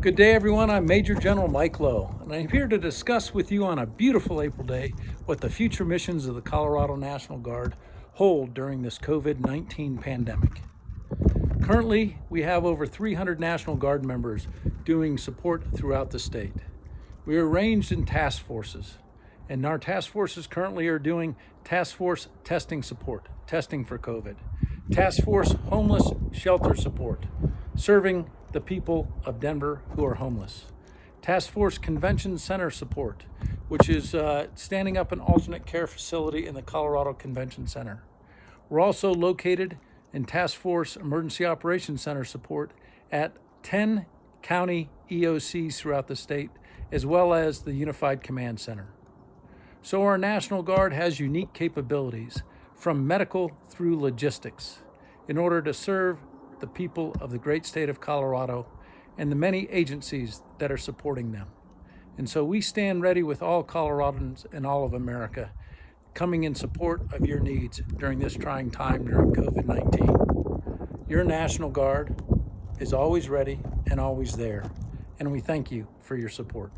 Good day, everyone. I'm Major General Mike Loh, and I'm here to discuss with you on a beautiful April day what the future missions of the Colorado National Guard hold during this COVID-19 pandemic. Currently, we have over 300 National Guard members doing support throughout the state. We are arranged in task forces, and our task forces currently are doing task force testing support, testing for COVID, task force homeless shelter support, serving the people of Denver who are homeless. Task Force Convention Center support, which is uh, standing up an alternate care facility in the Colorado Convention Center. We're also located in Task Force Emergency Operations Center support at 10 county EOCs throughout the state, as well as the Unified Command Center. So our National Guard has unique capabilities from medical through logistics in order to serve the people of the great state of Colorado and the many agencies that are supporting them. And so we stand ready with all Coloradans and all of America coming in support of your needs during this trying time during COVID-19. Your National Guard is always ready and always there, and we thank you for your support.